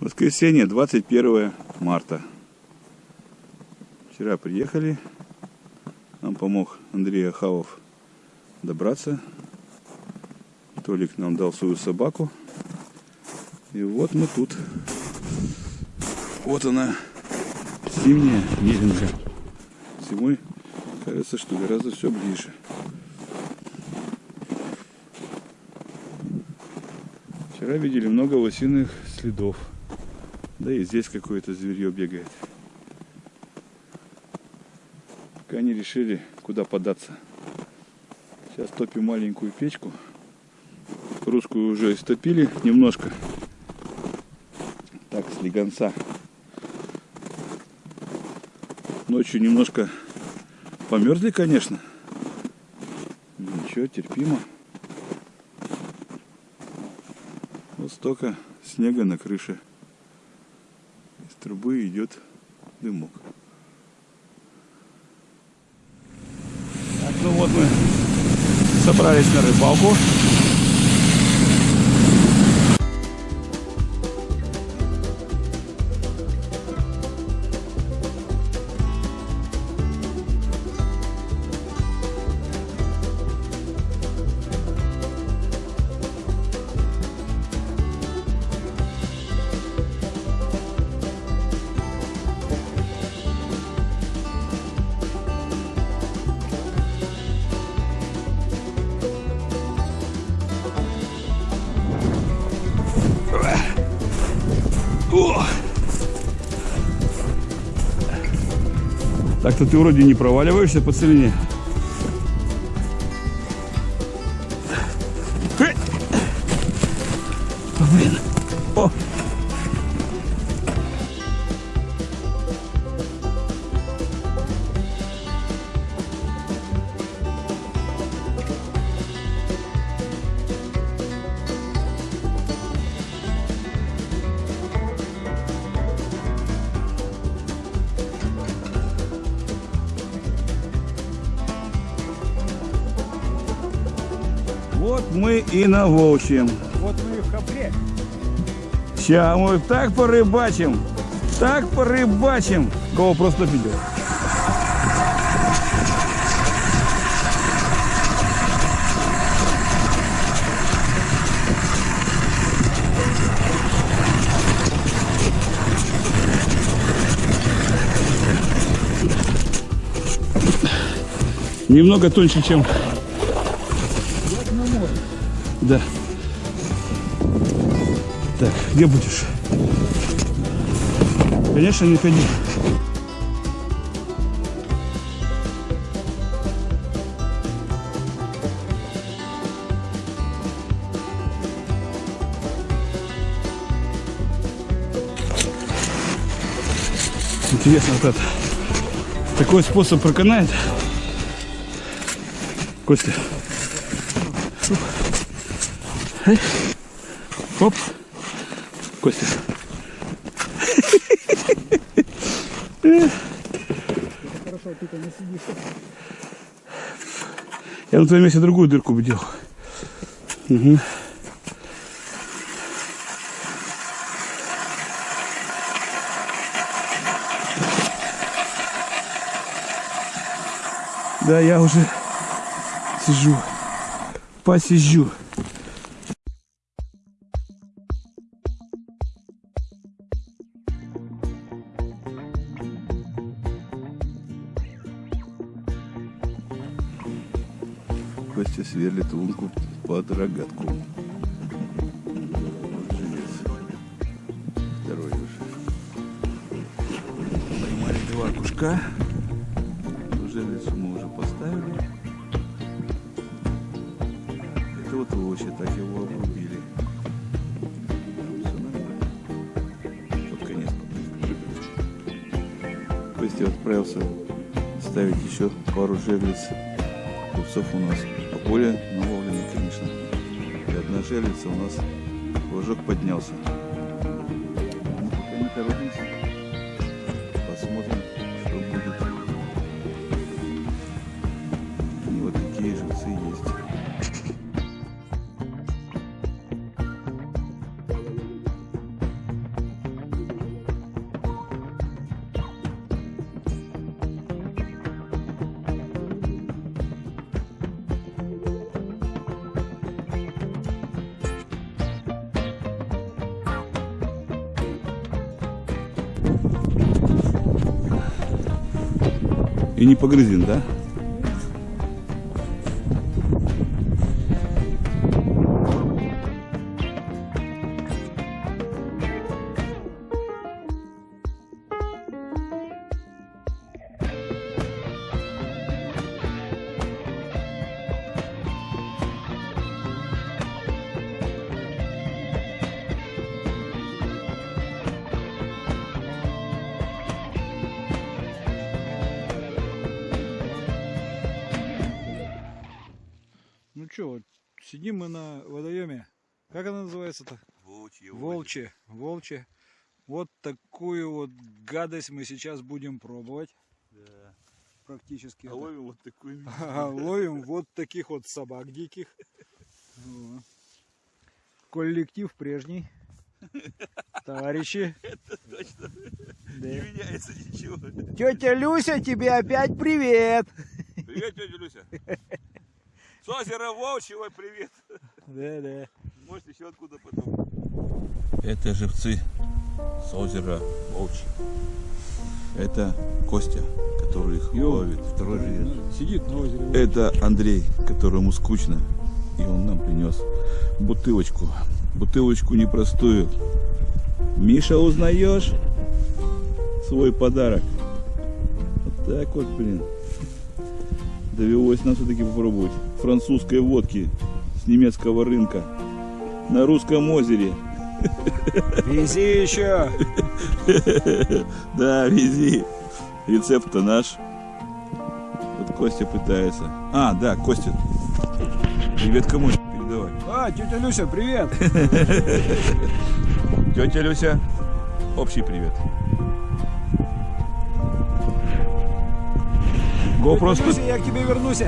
Воскресенье, 21 марта. Вчера приехали. Нам помог Андрей Ахавов добраться. Толик нам дал свою собаку. И вот мы тут. Вот она, зимняя Миринка. Зимой кажется, что гораздо все ближе. Вчера видели много лосиных следов. Да и здесь какое-то зверье бегает. Пока они решили, куда податься. Сейчас топим маленькую печку. Русскую уже истопили немножко. Так, с легонца. Ночью немножко померзли, конечно. Ничего, терпимо. Вот столько снега на крыше трубы идет дымок. Так, ну вот мы собрались на рыбалку. Так-то ты вроде не проваливаешься по целине. Блин. О! Мы и на Волчьем. Вот мы и в Хапре. Сейчас мы так порыбачим, так порыбачим. Кого просто видел. Немного тоньше, чем да. Так, где будешь? Конечно, не ходи. Интересно, вот это. Такой способ проканает. Костя. Эй. Оп. Костя. Хорошо, ты там не сидишь. Я на твоем месте другую дырку бы делал. Угу. Да, я уже сижу, посижу. Сверлит лунку под рогатку. Желез. Второй уже. Поймали два кушка. Железу мы уже поставили. Это вот лося, так его обрубили. Под конец Костя отправился ставить еще пару жерлиц. Купцов у нас поле наловлены, конечно. И одна жерлица у нас флажок поднялся. Ну, пока не торопимся. И не погрызен, да? Сидим мы на водоеме. Как она называется-то? Волчье. Волчье. Волчье. Вот такую вот гадость мы сейчас будем пробовать. Да. Практически. А это. ловим вот такой. Ага, Ловим вот таких вот собак диких. Вот. Коллектив прежний. Товарищи. Точно. Да. Не меняется ничего. Тетя Люся, тебе опять привет. Привет, тетя Люся. С озера Волчьего привет. Да, да. Может еще откуда потом. Это живцы с озера Волчье. Это Костя, который их Йоу. ловит. Второй живет. Сидит на озере. Это Андрей, которому скучно. И он нам принес бутылочку. Бутылочку непростую. Миша, узнаешь свой подарок? Вот так вот, блин. Довелось нам все-таки попробовать французской водки с немецкого рынка на русском озере. Вези еще. Да, вези. Рецепт-то наш. Вот Костя пытается. А, да, Костя. Привет кому передавай. А, тетя Люся, привет. Тетя Люся, общий привет. GoPro, Люся, я к тебе вернусь.